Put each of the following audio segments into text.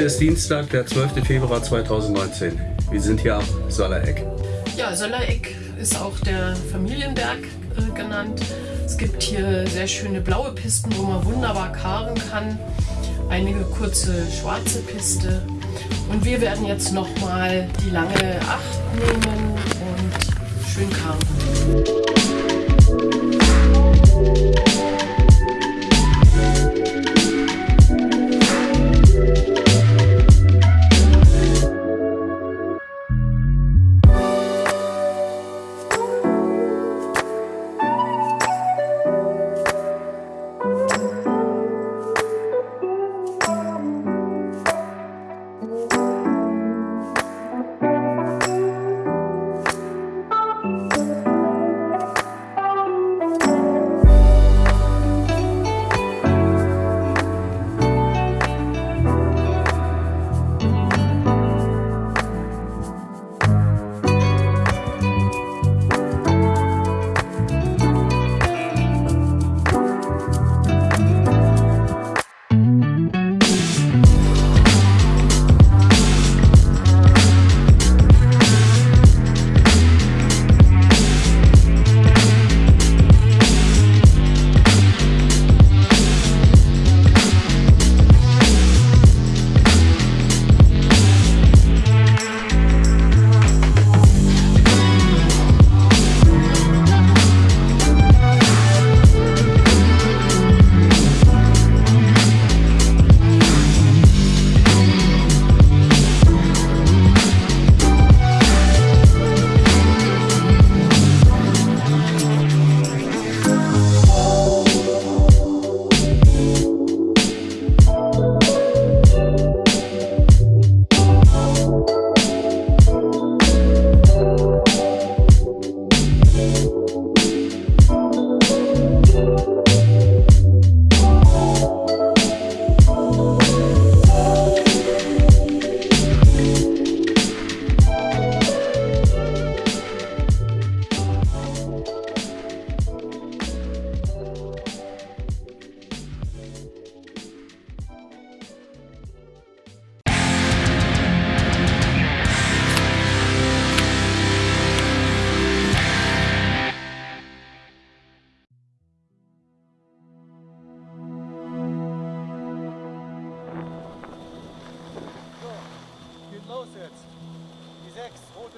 Heute ist Dienstag, der 12. Februar 2019. Wir sind hier am Sollereck. Ja, Sollereck ist auch der Familienberg äh, genannt. Es gibt hier sehr schöne blaue Pisten, wo man wunderbar karren kann. Einige kurze schwarze Piste. Und wir werden jetzt nochmal die lange 8 nehmen und schön karren.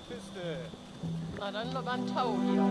Piste. Na dann ein Tau hier.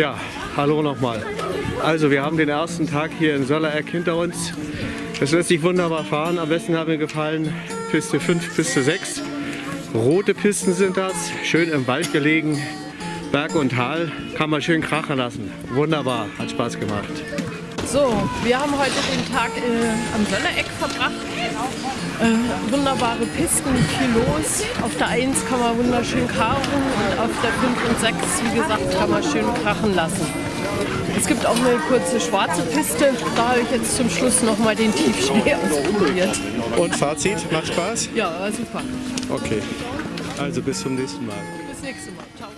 Ja, hallo nochmal. Also wir haben den ersten Tag hier in Sollereck hinter uns. Es lässt sich wunderbar fahren. Am besten hat mir gefallen Piste 5, Piste 6. Rote Pisten sind das, schön im Wald gelegen. Berg und Tal kann man schön krachen lassen. Wunderbar, hat Spaß gemacht. So, wir haben heute den Tag äh, am Söllereck verbracht. Äh, wunderbare Pisten, Kilos. Auf der 1 kann man wunderschön karren und auf der 5 und 6, wie gesagt, kann man schön krachen lassen. Es gibt auch eine kurze schwarze Piste. Da habe ich jetzt zum Schluss nochmal den Tiefschnee ausprobiert. Und Fazit, macht Spaß? Ja, super. Okay, also bis zum nächsten Mal. Bis nächstes Mal. Ciao.